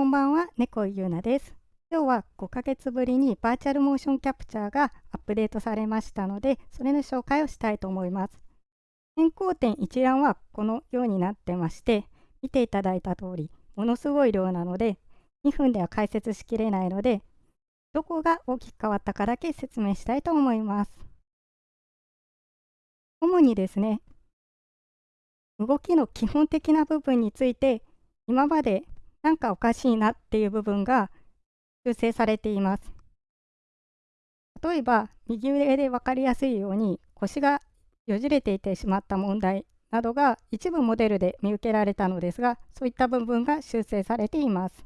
こんばんは、猫ゆうなです。今日は5ヶ月ぶりにバーチャルモーションキャプチャーがアップデートされましたので、それの紹介をしたいと思います。変更点一覧はこのようになってまして、見ていただいた通り、ものすごい量なので、2分では解説しきれないので、どこが大きく変わったかだけ説明したいと思います。主にですね、動きの基本的な部分について、今までなんかおかしいなっていう部分が修正されています。例えば、右上で分かりやすいように腰がよじれていてしまった問題などが一部モデルで見受けられたのですが、そういった部分が修正されています。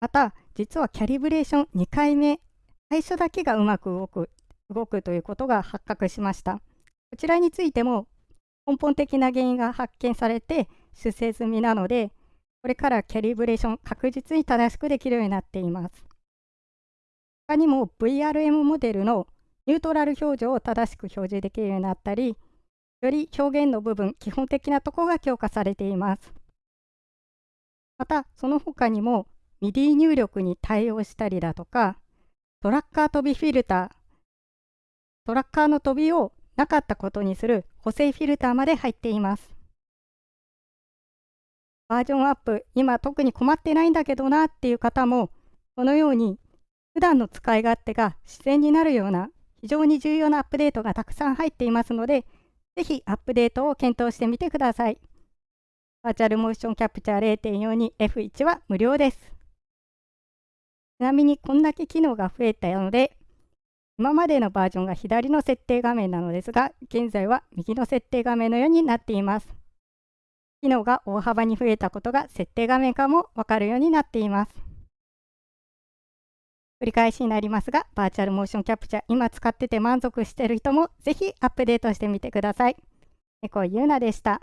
また、実はキャリブレーション2回目、最初だけがうまく動く動くということが発覚しました。こちらについても根本的な原因が発見されて修正済みなので、これからキャリブレーション確実に正しくできるようになっています。他にも VRM モデルのニュートラル表情を正しく表示できるようになったり、より表現の部分、基本的なところが強化されています。また、その他にも MIDI 入力に対応したりだとか、トラッカー飛びフィルター、トラッカーの飛びをなかったことにする補正フィルターまで入っています。バージョンアップ、今特に困ってないんだけどなっていう方も、このように普段の使い勝手が自然になるような非常に重要なアップデートがたくさん入っていますので、ぜひアップデートを検討してみてください。バーチャルモーションキャプチャー 0.42F1 は無料です。ちなみにこんだけ機能が増えたので、今までのバージョンが左の設定画面なのですが、現在は右の設定画面のようになっています。機能が大幅に増えたことが設定画面からもわかるようになっています。繰り返しになりますが、バーチャルモーションキャプチャー今使ってて満足してる人もぜひアップデートしてみてください。猫ゆうなでした。